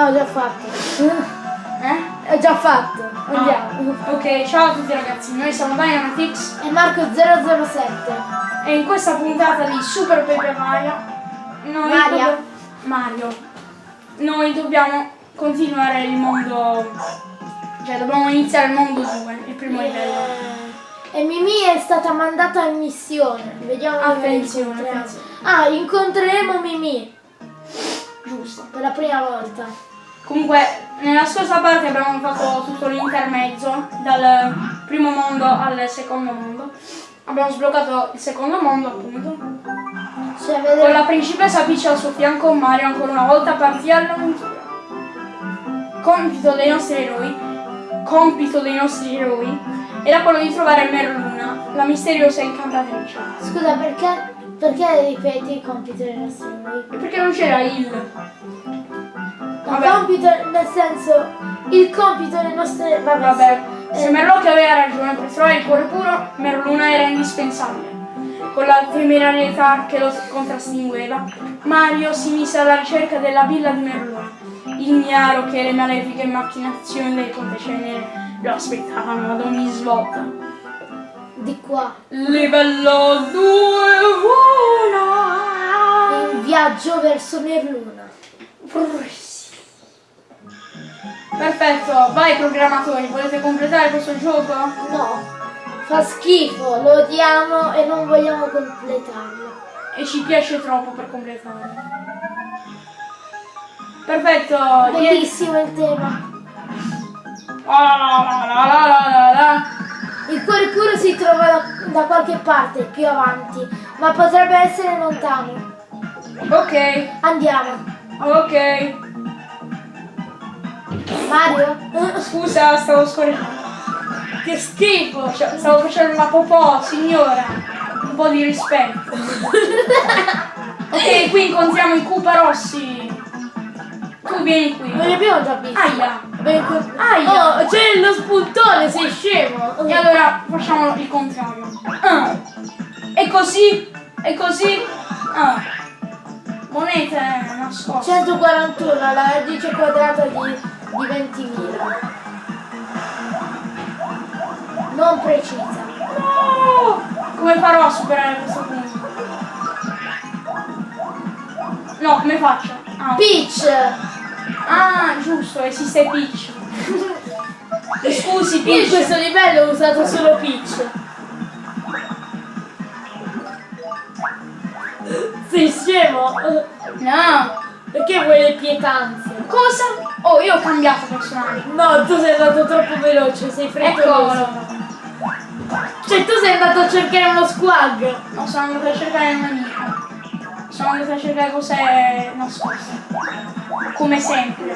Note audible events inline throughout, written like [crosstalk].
Ah, ho già fatto. Eh? Ho già fatto. Andiamo. Ah, ok, ciao a tutti ragazzi, noi siamo Dynamitix E Marco 007. e in questa puntata di Super Paper Mario noi Maria. dobb- Mario noi dobbiamo continuare il mondo cioè dobbiamo iniziare il mondo 2, il primo livello. Eh, E Mimì è stata mandata in missione. Vediamo Attenzione, attenzione. Ah, incontreremo Mimì Giusto. per la prima volta. Comunque, nella scorsa parte abbiamo fatto tutto l'intermezzo, dal primo mondo al secondo mondo. Abbiamo sbloccato il secondo mondo, appunto. Cioè, Con la principessa Peach al suo fianco, Mario ancora una volta partì all'avventura. Compito dei nostri eroi, compito dei nostri eroi, era quello di trovare Merluna, la misteriosa incantatrice. Scusa, perché, perché ripeti il compito dei nostri eroi? Perché non c'era il... Il Vabbè. compito, nel senso, il compito delle nostre... Vabbè, Vabbè, sì. se Eh, Merlocchi aveva ragione per trovare il cuore puro, Merluna era indispensabile. Con la temerarietà che lo contrastingueva, Mario si mise alla ricerca della villa di Merluna, ignaro che le malefiche macchinazioni del Conte Cenere lo aspettavano ad ogni svolta. di qua. Livello 2 1 In viaggio verso Merluna. Perfetto, vai programmatori, volete completare questo gioco? No, fa schifo, lo odiamo e non vogliamo completarlo. e ci piace troppo per completarlo. Perfetto, Bellissimo il tema. La, la, la. Il cuore puro si trova da, da qualche parte, più avanti, ma potrebbe essere lontano. Ok, Andiamo. ok. Mario? [laughs] Scusa, stavo scorrendo. Che schifo, cioè, stavo facendo una popò, signora. Un po' di rispetto. [laughs] ok, qui incontriamo i Koopa Rossi. Tu vieni qui. Non li abbiamo già visti. Aia. Aia. Oh, c'è lo spuntone, sei scemo. E allora facciamo il contrario. Ah. E così, e così. Ah. Monete nascoste. 141, la radice quadrata di, di 20.000. Non precisa. No! Come farò a superare questo punto? No, come faccio? Ah. Peach! Ah, giusto, esiste Peach. [laughs] Scusi, Io in Peach. questo livello ho usato solo Peach. Sei scemo? No. Perché vuoi le pietanze? Cosa? Oh, io ho cambiato personaggio. No, tu sei andato troppo veloce, sei frettoloso. Eccolo. Cioè tu sei andato a cercare uno squag. No, sono andato a cercare un nemico. Sono andato a cercare cose nascoste. Come sempre.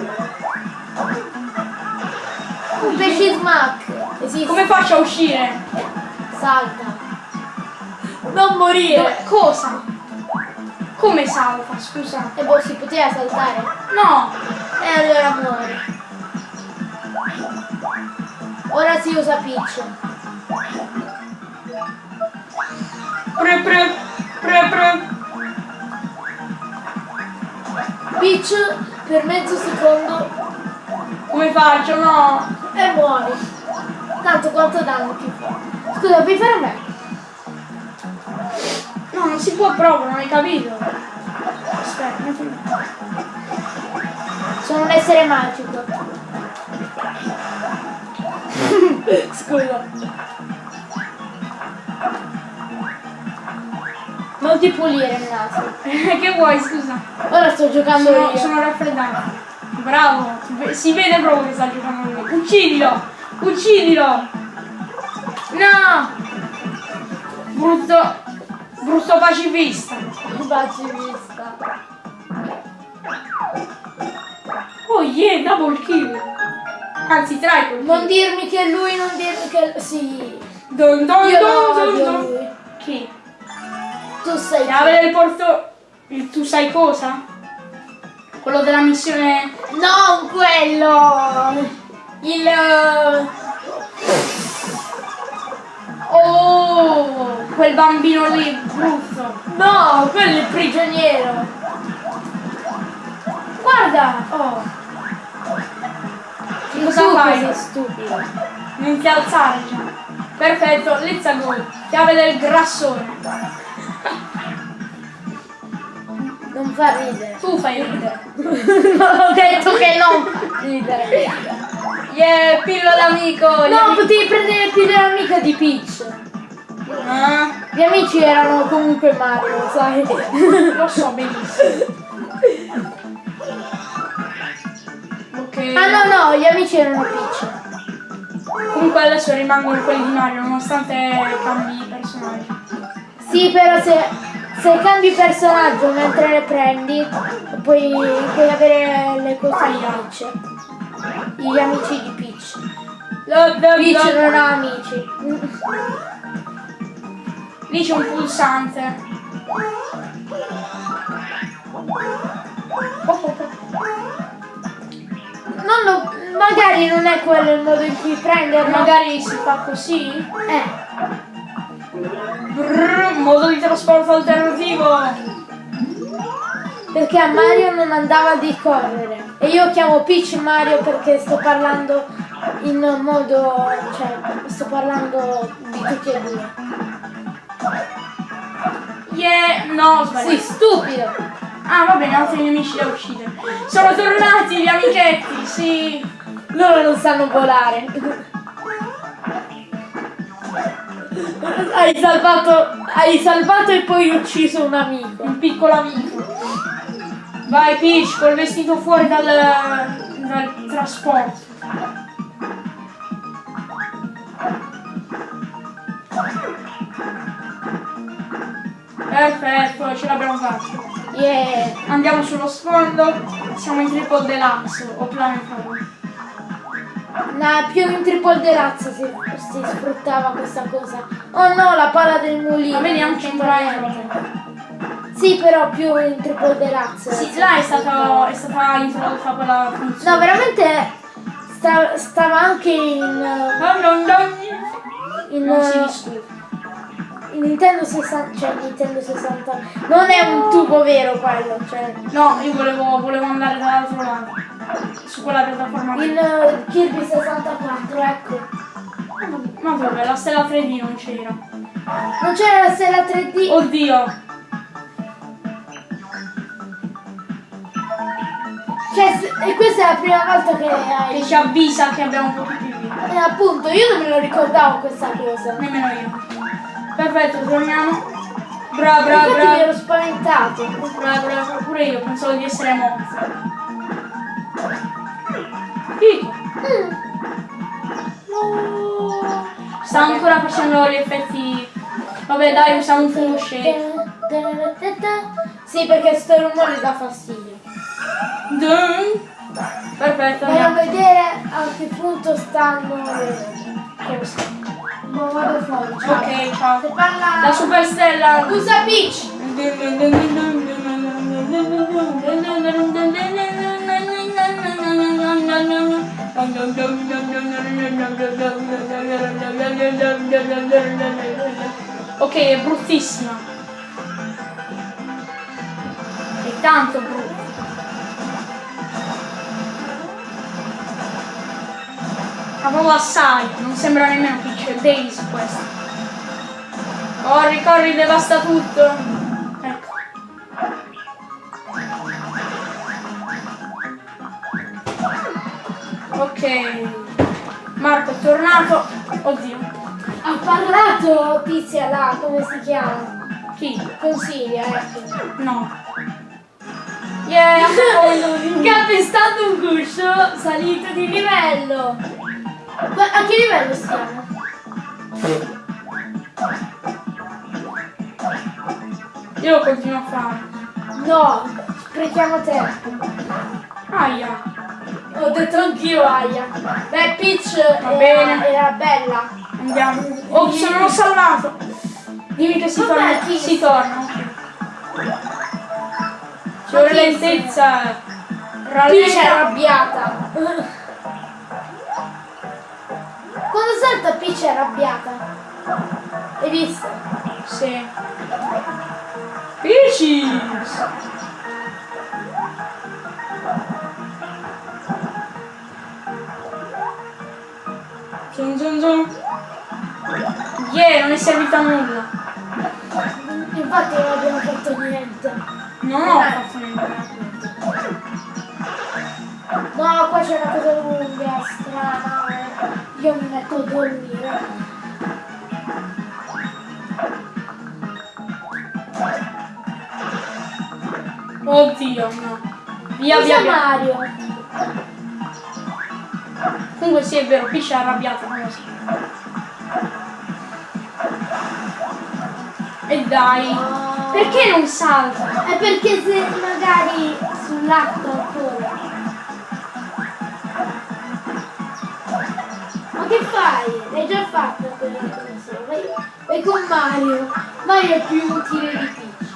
Un pesce smack. Esiste. Come faccio a uscire? Salta. Non morire. Dove- cosa? Come salta, scusa? E boh, si poteva saltare. No! E allora muore. Ora si usa Peach. Pre pre pre pre. Peach per mezzo secondo Come faccio? No! e muori. Tanto quanto danno ti fa. Scusa, puoi fare me? No, non si può proprio, non hai capito. Aspetta, attimo. Sono un essere magico. [laughs] Scusa. Non ti pulire il naso. [laughs] che vuoi, scusa? Ora sto giocando Sono, io. sono raffreddato. Bravo! Si vede proprio che sta giocando lui. Uccidilo! Uccidilo! No! Brutto. Brutto pacifista. Baci yeah, double kill. Anzi, triple kill. Non dirmi che è lui, non dirmi che... Sì. Don don Io don don don. lui. Chi? Tu sei... Chiave del porto. Il tu sai cosa? Quello della missione. Non quello! Il. eh, Oh! Quel bambino lì, brutto. No, quello è il prigioniero. Guarda! Oh! Cosa tu fai? stupido. Non ti alzare già. Perfetto, let's go. Chiave del grassone. Non fa ridere. Tu fai ridere. [laughs] ho detto che non ridere. Yeah, pillola amico. No, potevi prendere il più dell'amica di Peach. Ah, Gli amici erano comunque Mario, sai? lo so benissimo. Ok. Ah no no, gli amici erano Peach. Comunque adesso rimangono quelli di Mario, nonostante cambi i personaggi. Sì, però se, se cambi personaggio mentre le prendi, puoi, puoi avere le cose di Peach. Gli amici di Peach. Lo- lo- Peach lo- non ha amici. Lì c'è un pulsante. Non lo- magari non è quello il modo in cui prenderlo. Magari si fa così. Eh, Brrr, modo di trasporto alternativo. perché a Mario non andava di correre. E io chiamo Peach Mario perché sto parlando in modo. cioè, sto parlando di tutti e due. Yeah, no, ho Sì, stupido! Ah, va bene, altri nemici da uccidere. Sono tornati gli amichetti, sì. Loro non sanno volare. Hai salvato. Hai salvato e poi ucciso un amico. Un piccolo amico. Vai Peach col vestito fuori dal, dal trasporto. Perfetto, ce l'abbiamo fatto. Yeah. Andiamo sullo sfondo, siamo in triple deluxe o planetario. No, più in Triple Deluxe si, si sfruttava questa cosa. Oh no, la pala del mulino. Ma vedi anche in Prime. Sì, però più in Triple Deluxe. Sì, là è stata, è stata introdotta quella funzione. No, veramente sta- stava anche in, uh, in, Non si discute. In Nintendo 60, cioè Nintendo 60. Non è un tubo vero quello, cioè No, io volevo, volevo andare dall'altro lato. Su quella piattaforma. in uh, Kirby 64, ecco. Ma dove? La stella 3D non c'era. Non c'era la stella 3D. Oddio! Cioè, e questa è la prima volta che Che hai. ci avvisa che abbiamo un po' più di vita. E appunto, io non me lo ricordavo questa cosa. Nemmeno io. Perfetto, torniamo. Bra bra Infatti mi bra. ero spaventato. Bra bra bra. Pure io pensavo di essere morto. Fico. Sta ancora facendo gli effetti. Vabbè dai, usiamo un fungo shake. Sì, perché sto rumore dà fastidio. Dun. Perfetto, andiamo. vedere a che punto stanno le cose. Ma vado fuori, ciao. Ok, ciao. Se parla... La superstella. Scusa Peach! Ok, è bruttissima. È tanto brutta. Ma proprio assai, non sembra nemmeno Peach, è Daisy questa. Corri, corri, devasta tutto. Ecco. Ok. Marco è tornato. Oddio. Ha parlato Tizia là, come si chiama? Chi? Consiglia, ecco. No. Yeah, [laughs] Calpestato un guscio, salito di livello. A che livello stiamo? Io lo continuo a fare. No, sprechiamo tempo. Aia. Ho detto anch'io aia. Beh, Peach era, bene. era bella. Andiamo. Oh, sono non salvato. Dimmi che si Vabbè, torna. chi- Si torna. vuole chi- lentezza. Peach è arrabbiata. Quando salta Peach è arrabbiata. Hai visto? Sì. Peaches. su. Yeah, non è servita a nulla. Infatti non abbiamo fatto niente. Non ho fatto niente. No, qua c'è una cosa lunga, strana. Io mi metto a dormire. Oddio, no. Via, via, Cosa via. Mario? Comunque sì, è vero, Peach è arrabbiato, non lo so. E dai. Ah. Perché non salta? È perché se magari sull'acqua L'hai già fatta quella cosa. Vai, con Mario. Mario è più utile di Peach.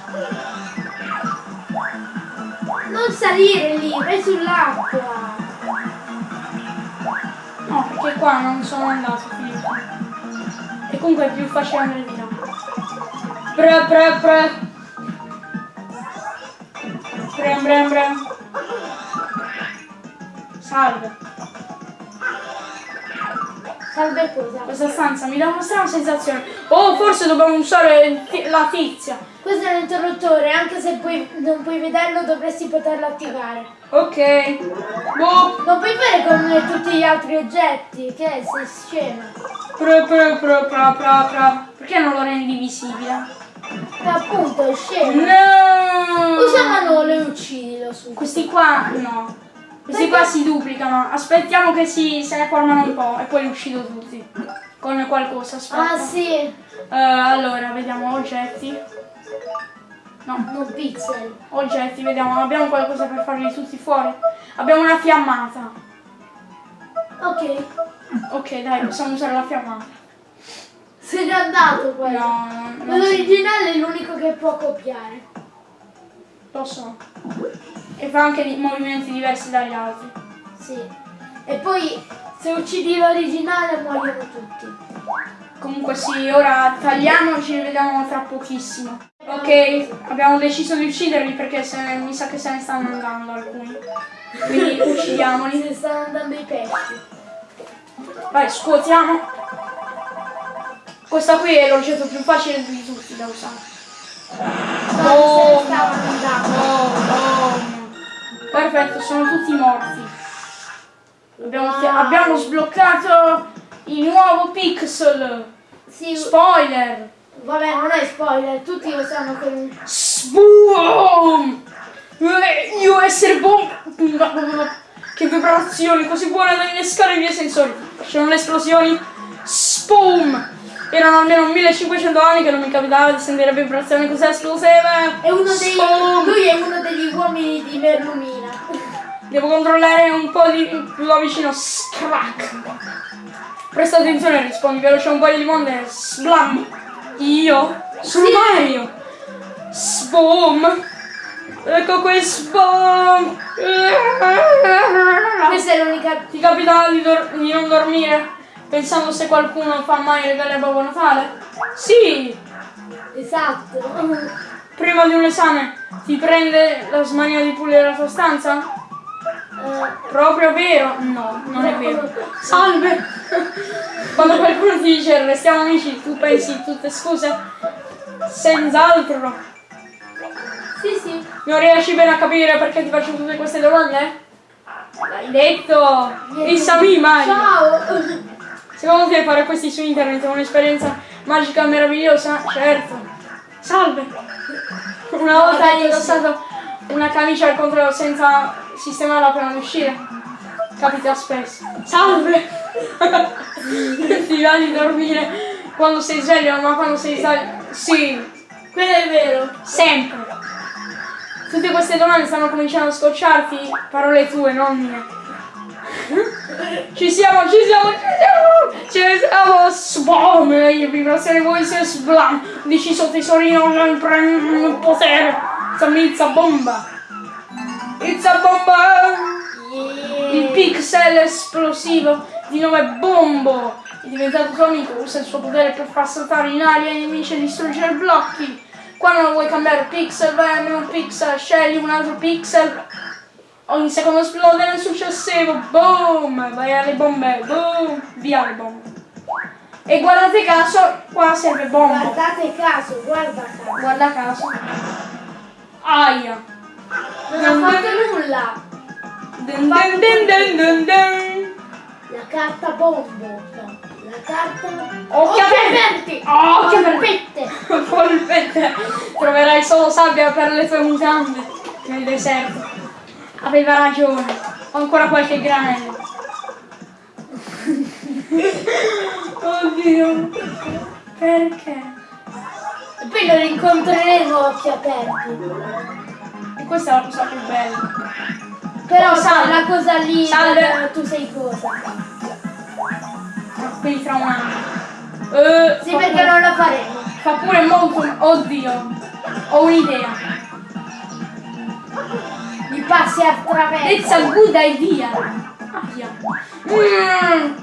Non salire lì, vai sull'acqua. No, perché qua non sono andato, Filippo. E comunque è più facile andare di là. Pre, pre, pre. Brem, brem, brem. Salve. Salve cosa? Questa stanza mi dà una strana sensazione. Oh, forse dobbiamo usare la tizia. Questo è l'interruttore, anche se puoi- non puoi vederlo dovresti poterlo attivare. Ok. Boh. Non puoi fare come tutti gli altri oggetti, che è? sei scema. Pre, pre, pre, pre, pre, pre. Perché non lo rendi visibile? E appunto è scema. No! Usa Manolo e uccidilo su. Questi qua no. Questi qua si duplicano. Aspettiamo che si, se ne formano un po' e poi li uccido tutti. Con qualcosa, aspetta. Ah sì, Eh, allora, vediamo oggetti. No, non pixel. oggetti, vediamo, abbiamo qualcosa per farli tutti fuori. Abbiamo una fiammata. Ok, Ok, dai, possiamo usare la fiammata. se n'è andato quello. No, no, Quello non si- originale è l'unico che può copiare. So. E fa anche movimenti diversi dagli altri. Sì. E poi se uccidi l'originale muoiono tutti. Comunque sì, ora tagliamo, ci rivediamo tra pochissimo. Ok, abbiamo deciso di ucciderli perché se, mi sa che se ne stanno andando alcuni. Quindi [laughs] uccidiamoli. Se stanno andando i pesci. Vai, scuotiamo. Questa qui è l'oggetto più facile di tutti da usare. Oh. Oh. Perfetto, sono tutti morti. Abbiamo, abbiamo sbloccato il nuovo pixel. Sì, Spoiler. vabbè, non è spoiler, tutti lo sanno che... Boom! Eh, Io essere bomba! Che vibrazioni così buone da innescare i miei sensori. C'erano le esplosioni. Spoom! Erano almeno 1500 anni che non mi capitava di sentire vibrazioni così esplosive. È uno dei... Lui è uno degli uomini di Merlumina. Devo controllare un po' di più da vicino. Scrack! Presta attenzione, rispondi veloce un paio di monde. Sblam! Io? Sono Sì. Mario! Sboom! Ecco qui, sboom! Questa è l'unica... Ti capita di, di non dormire pensando se qualcuno fa mai regali a Babbo Natale? Sì! Esatto. Prima di un esame ti prende la smania di pulire la tua stanza? Eh, Proprio vero? No, non è vero. Salve! Quando qualcuno ti dice restiamo amici, tu pensi tutte scuse? Senz'altro. sì, sì. Non riesci bene a capire perché ti faccio tutte queste domande? L'hai detto! Issami Mario! Ciao. Secondo te fare questi su internet è un'esperienza magica e meravigliosa? Certo. Salve! Una volta hai indossato una camicia al contrario senza sistemarla prima di uscire? Capita spesso. Salve! [laughs] Ti va di dormire quando sei sveglio, ma quando sei sveglio... Sì, Quello è vero. sempre. Tutte queste domande stanno cominciando a scocciarti, parole tue, non mie. Ci siamo, ci siamo, ci siamo! Ci siamo! Sbom! Vibrazione voice sblam! Deciso tesorino, prendo il potere! It's a mizza bomba! It's a bomba! Il pixel esplosivo di nome Bombo è diventato tuo amico, usa il suo potere per far saltare in aria i nemici e distruggere blocchi. Quando non vuoi cambiare pixel, vai a meno pixel, scegli un altro pixel. Ogni secondo esplode nel successivo. Boom! Vai alle bombe. Boom! Via le bombe. E guardate caso, qua serve bomba. Guardate caso, guarda caso. Guarda caso. Aia. Non ha fatto nulla. Dun dun dun dun. La carta bombo. No, la carta... Occhi aperti! Oh, occhi aperti. Polpette. Troverai solo sabbia per le tue mutande nel deserto. Aveva ragione. Ho ancora qualche granello. Oddio. Perché? E poi lo rincontreremo a occhi aperti. E questa è la cosa più bella. Però Oh, salve. la cosa lì, Salve. eh, tu sei cosa? Quindi tra un anno. Eh, Sì, fa perché pure- non lo faremo. Fa pure molto. Oddio. Ho un'idea. Li passi attraverso. It's a good idea. Aia. Mm.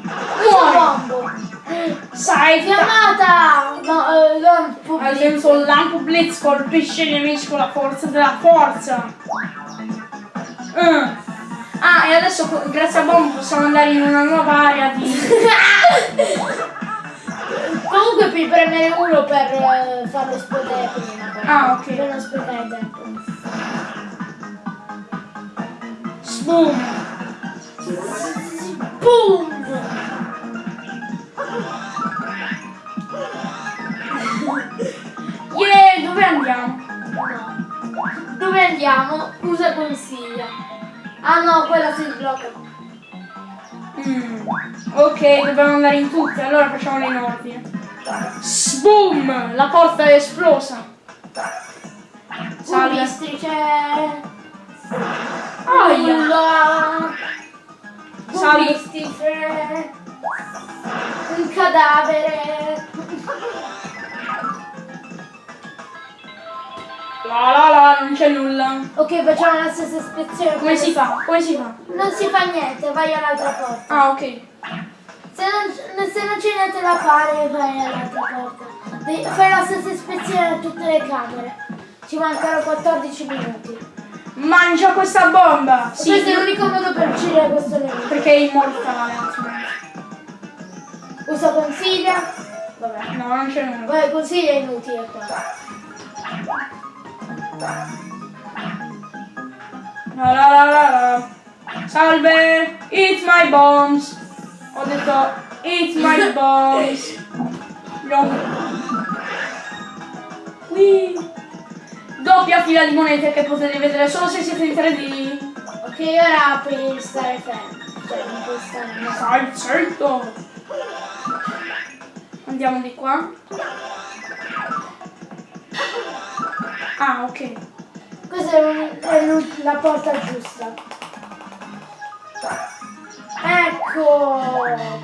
Sai, Chiamata! No, eh, non Ad pubblico. esempio il lampo blitz colpisce i nemici con la forza della forza. Mm. Ah, e adesso grazie a Bomb possiamo andare in una nuova area di... [laughs] Comunque puoi premere uno per eh, farlo esplodere prima. Ah, ok. Per non sprecare tempo. Boom! Boom! Yeah, dove andiamo? No. Dove andiamo? Usa consiglia. Ah no, quella si sblocca. Mm. Ok, dobbiamo andare in tutte, allora facciamole in ordine. Boom! La porta è esplosa. Salve. C'è... Aia! Nulla. Salve. Un cadavere. La la la, non c'è nulla. Ok, facciamo la stessa ispezione. Come si fa? Come si fa? Non si fa niente, vai all'altra porta. Ah, ok. Se non, se non c'è niente da fare, vai all'altra porta. Devi- Fai la stessa ispezione a tutte le camere. Ci mancano 14 minuti. Mangia questa bomba! Sì, Questo è l'unico modo per uccidere questo nemico. perché è immortale. Usa consiglia. Vabbè. No, non c'è nulla. Vabbè, consiglia è inutile qua. La la la la la. Salve! Eat my bombs! Ho detto eat my bombs! [laughs] No. Qui. Doppia fila di monete che potete vedere solo se siete in 3D. Ok, ora puoi stare fermo. Cioè, non puoi stare no. Sai, certo! Andiamo di qua. Ah, ok. Questa è, la porta giusta. Ecco!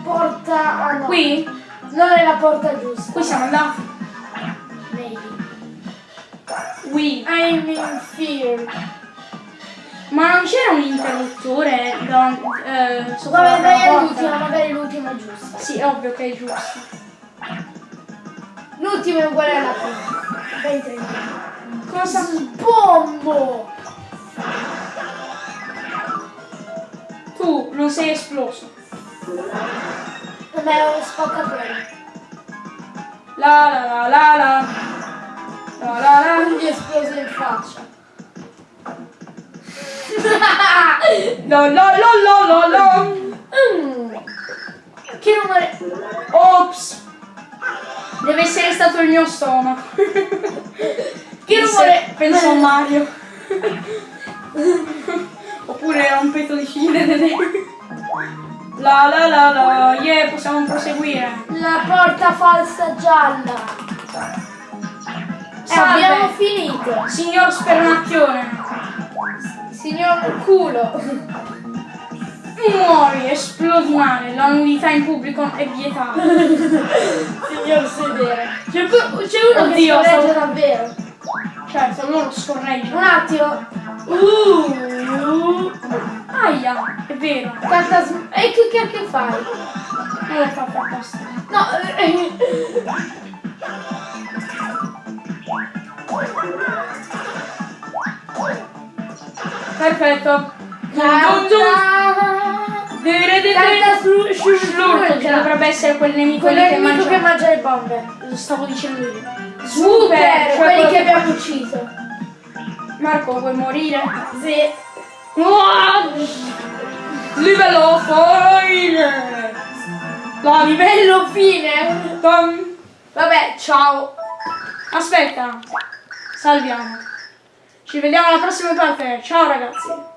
Porta... Ah no. Qui? Non è la porta giusta. Qui siamo andati. Qui. I'm in fear. Ma non c'era un interruttore davanti, eh, sopra Vabbè, vai porta? all'ultima, magari l'ultima è giusta. Sì, ovvio che è giusto. L'ultima è uguale alla prima. Tre. Cosa? Bombo! Tu non sei esploso. Vabbè, è uno spaccapelle. La la la la la. La la. Non gli è esploso in faccia. La la la la la. Mm. Che rumore? Ops. Deve essere stato il mio stomaco. Che rumore? Penso a Mario. Oppure era un petto di fine. La la la la. Yeah, possiamo proseguire. La porta falsa gialla. Eh, abbiamo finito. Signor Spernacchione. Signor culo. Muori, esplodi male, la nudità in pubblico è vietata. Signor sedere. C'è, uno Oddio, che scorreggia stavo- davvero. Certo, loro Un scorreggiano. attimo. Uh. Aia, è vero. Sm- E che cacchio fai? Non l'ho fatto apposta. No. eh, Perfetto. Carta su Schlurk, che dovrebbe essere quel nemico è che mangia. che mangia le bombe. Lo stavo dicendo io. Super, cioè quelli che abbiamo ucciso. Marco, vuoi morire? Sì. Livello fine! La Livello fine. Tom. Vabbè, ciao. Aspetta, salviamo. Ci vediamo alla prossima parte. Ciao ragazzi.